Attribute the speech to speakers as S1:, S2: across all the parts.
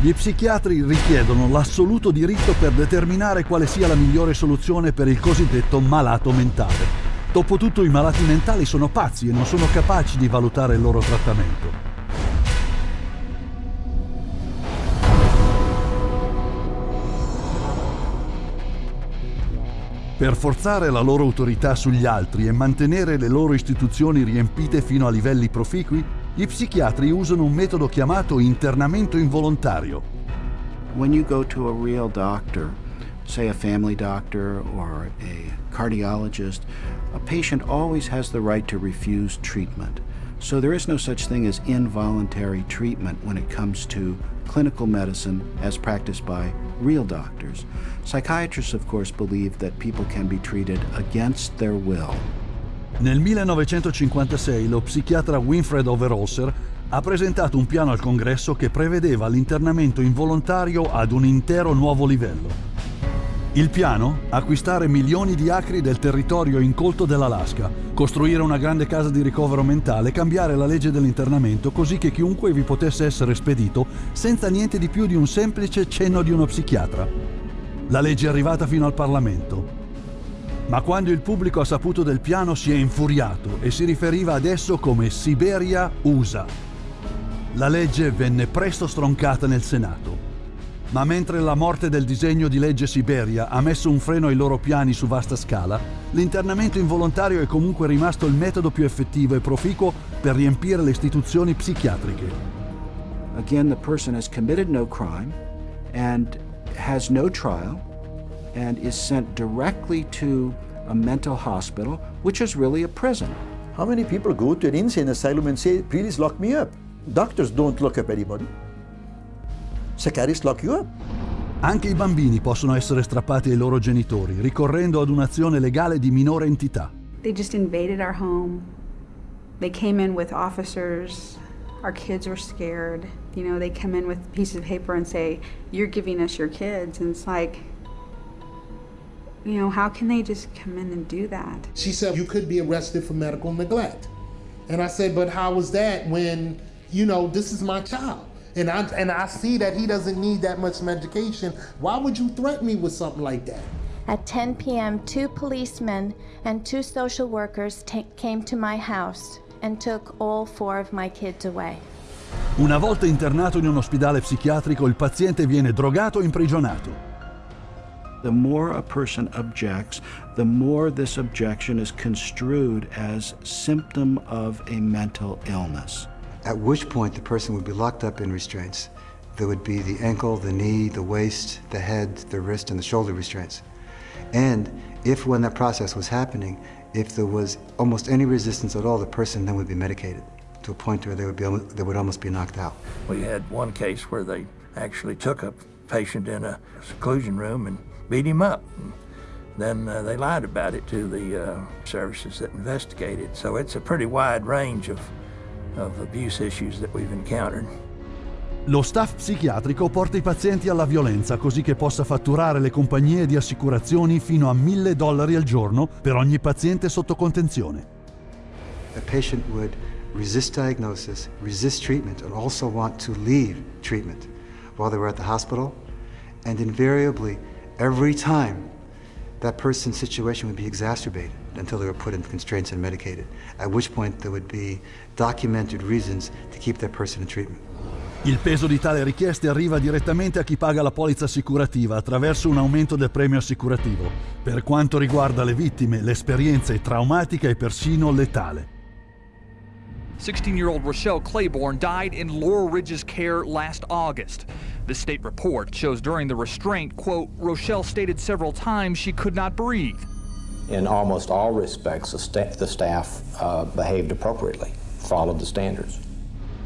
S1: Gli psichiatri richiedono l'assoluto diritto per determinare quale sia la migliore soluzione per il cosiddetto malato mentale. Dopotutto i malati mentali sono pazzi e non sono capaci di valutare il loro trattamento. Per forzare la loro autorità sugli altri e mantenere le loro istituzioni riempite fino a livelli proficui, gli psichiatri usano un metodo chiamato internamento involontario.
S2: When you go to a real doctor, say a family doctor or a cardiologist, a patient always has the right to refuse treatment. So there is no such thing as involuntary treatment when it comes to clinical medicine as practiced by real doctors. Psychiatrists, of course, believe that people can be treated against their will.
S1: Nel 1956 lo psichiatra Winfred Overholser ha presentato un piano al congresso che prevedeva l'internamento involontario ad un intero nuovo livello. Il piano? Acquistare milioni di acri del territorio incolto dell'Alaska, costruire una grande casa di ricovero mentale, cambiare la legge dell'internamento così che chiunque vi potesse essere spedito senza niente di più di un semplice cenno di uno psichiatra. La legge è arrivata fino al Parlamento, ma quando il pubblico ha saputo del piano si è infuriato e si riferiva ad esso come Siberia USA. La legge venne presto stroncata nel Senato. Ma mentre la morte del disegno di legge Siberia ha messo un freno ai loro piani su vasta scala, l'internamento involontario è comunque rimasto il metodo più effettivo e proficuo per riempire le istituzioni psichiatriche.
S2: Again, the person has committed no crime and has no trial and is sent directly to a mental hospital, which is really a prison.
S3: How many people go to an insane asylum and say, please lock me up? Doctors don't lock up anybody. Psychiatrists lock you up.
S1: Anche i bambini possono essere strappati ai loro genitori, ricorrendo ad un'azione legale di minore entità.
S4: They just invaded our home. They came in with officers. Our kids were scared. You know, they come in with pieces of paper and say, you're giving us your kids. And it's like, you know, how can they just come in and do that?
S5: She said, you could be arrested for medical neglect. And I said, but how was that when, you know, this is my child? And I, and I see that he doesn't need that much medication. Why would you threaten me with something like that?
S6: At 10 p.m., two policemen and two social workers came to my house and took all four of my kids away.
S1: Una volta internato in un ospedale psichiatrico, il paziente viene drogato e imprigionato.
S2: The more a person objects, the more this objection is construed as symptom of a mental illness.
S7: At which point the person would be locked up in restraints. There would be the ankle, the knee, the waist, the head, the wrist, and the shoulder restraints. And if when that process was happening, if there was almost any resistance at all, the person then would be medicated to a point where they would, be, they would almost be knocked out.
S8: We had one case where they actually took a patient in a seclusion room and beat him up. And then uh, they lied about it to the uh, services that investigated. So it's a pretty wide range of, of abuse issues that we've encountered.
S1: Lo staff psichiatrico porta i pazienti alla violenza così che possa fatturare le compagnie di assicurazioni fino a 1000 dollari al giorno per ogni paziente sotto contenzione.
S7: A patient would resist diagnosis, resist treatment, and also want to leave treatment while they were at the hospital. And invariably, every time, that person's situation would be exacerbated until they were put in constraints and medicated, at which point there would be documented reasons to keep that person in treatment.
S1: Il peso di tale richieste arriva direttamente a chi paga la polizza assicurativa attraverso un aumento del premio assicurativo. Per quanto riguarda le vittime, l'esperienza è traumatica e persino letale.
S9: 16-year-old Rochelle Claiborne died in Laurel Ridge's care last August. The state report shows during the restraint, quote, Rochelle stated several times she could not breathe.
S10: In almost all respects, the, sta the staff uh, behaved appropriately, followed the standards.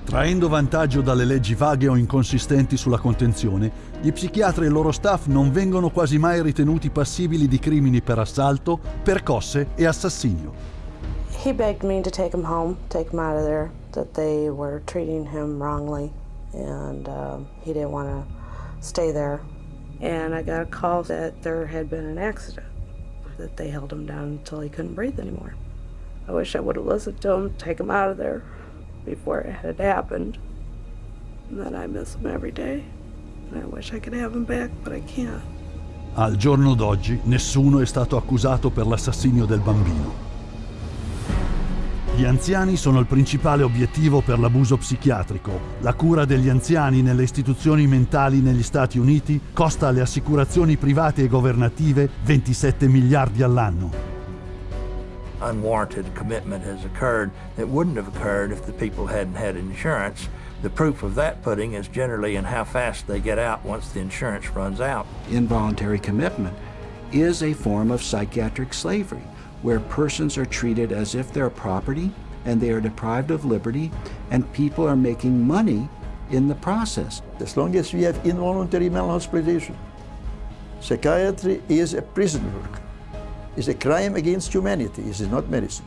S1: Traendo vantaggio dalle leggi vaghe o inconsistenti sulla contenzione, gli psichiatri e il loro staff non vengono quasi mai ritenuti passibili di crimini per assalto, percosse e assassinio.
S11: He begged me to take him home, take him out of there, that they were treating him wrongly, and uh, he didn't want to stay there. And I got a call that there had been an accident, that they held him down until he couldn't breathe anymore. I wish I would have listened to him, take him out of there before it had happened. And then I miss him every day. And I wish I could have him back, but I can't.
S1: Al giorno d'oggi nessuno è stato accusato per l'assassinio del bambino. Gli anziani sono il principale obiettivo per l'abuso psichiatrico. La cura degli anziani nelle istituzioni mentali negli Stati Uniti costa alle assicurazioni private e governative 27 miliardi all'anno.
S8: Unwarranted commitment has occurred that wouldn't have occurred if the people hadn't had insurance. The proof of that pudding is generally in how fast they get out once the insurance runs out.
S2: Involuntary commitment is a form of psychiatric slavery where persons are treated as if they're property and they are deprived of liberty and people are making money in the process.
S3: As long as we have involuntary malhospitalization, psychiatry is a prison work. It's a crime against humanity. It is not medicine.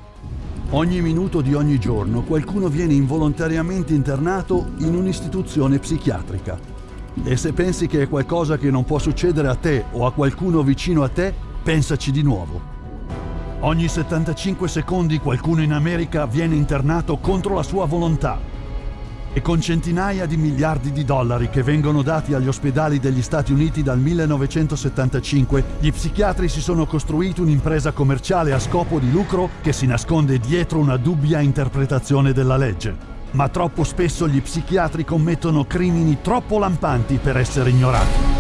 S1: Ogni minuto di ogni giorno qualcuno viene involontariamente internato in un'istituzione psichiatrica. E se pensi che è qualcosa che non può succedere a te o a qualcuno vicino a te, pensaci di nuovo. Ogni 75 secondi qualcuno in America viene internato contro la sua volontà. E con centinaia di miliardi di dollari che vengono dati agli ospedali degli Stati Uniti dal 1975, gli psichiatri si sono costruiti un'impresa commerciale a scopo di lucro che si nasconde dietro una dubbia interpretazione della legge. Ma troppo spesso gli psichiatri commettono crimini troppo lampanti per essere ignorati.